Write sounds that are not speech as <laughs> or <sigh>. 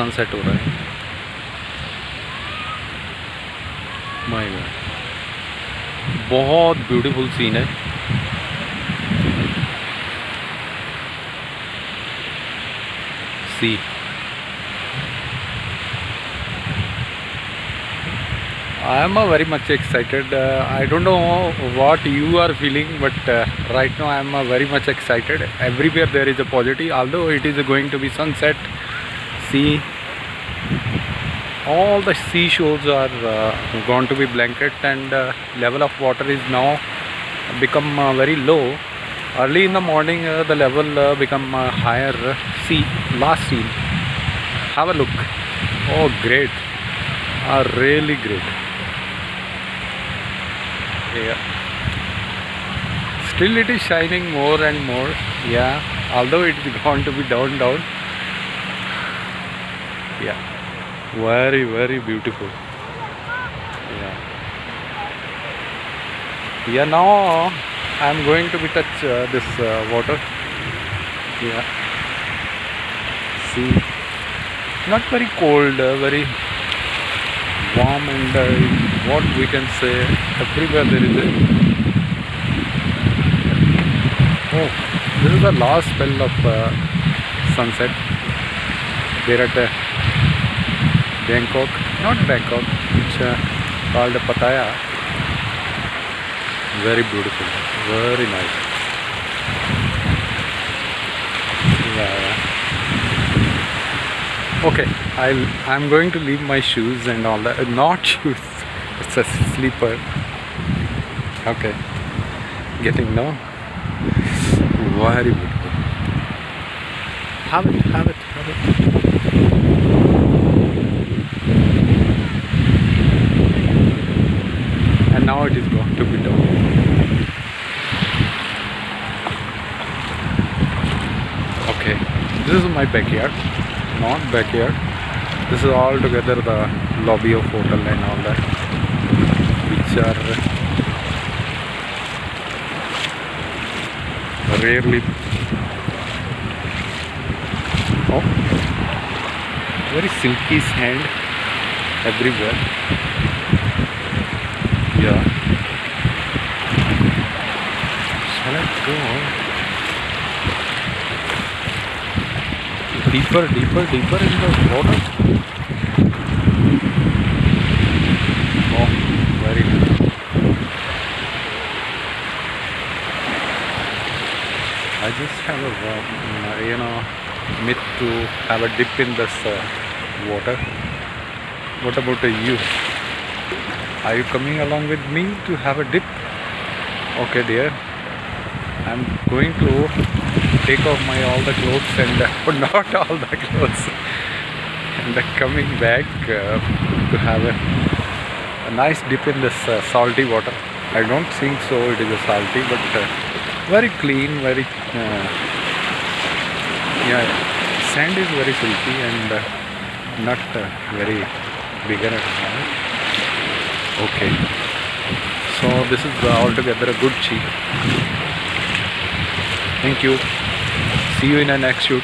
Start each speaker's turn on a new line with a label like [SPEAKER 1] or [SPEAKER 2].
[SPEAKER 1] Sunset हो रहा है। माय गॉड बहुत ब्यूटीफुल सीन है। See I am a very much excited I don't know what you are feeling but right now I am a very much excited everywhere there is a positive all it is going to be sunset see all the seashores are uh, going to be blanket, and uh, level of water is now become uh, very low. Early in the morning, uh, the level uh, become uh, higher. See, last scene. Have a look. Oh, great! Uh, really great. Yeah. Still it is shining more and more. Yeah. Although it is going to be down down. Yeah. Very very beautiful. Yeah. Yeah. Now I am going to be touch uh, this uh, water. Yeah. See. Not very cold. Uh, very warm and uh, what we can say everywhere there is a oh this is the last spell of uh, sunset there at uh, Bangkok not Bangkok it's uh, called Pattaya very beautiful very nice yeah. Okay, I'll I'm going to leave my shoes and all that. <laughs> Not shoes. <laughs> It's a sleeper. Okay. Getting now. Very beautiful. Have it, have it, have it. It is going to be done. Okay. This is my backyard. not backyard this is all together the lobby of hotel and all that which are rarely oh very silky sand everywhere yeah shall I go deeper, deeper, deeper in the water. Oh, very nice. I just have a, uh, you know, myth to have a dip in this uh, water. What about you? Are you coming along with me to have a dip? Okay, dear. I'm going to take off my all the clothes and uh, <laughs> not all the clothes and uh, coming back uh, to have a, a nice dip in this uh, salty water. I don't think so it is a salty but uh, very clean, very uh, yeah, sand is very silky and uh, not very bigger at all. Okay, so this is altogether a good cheap. Thank you. See you in the next shoot.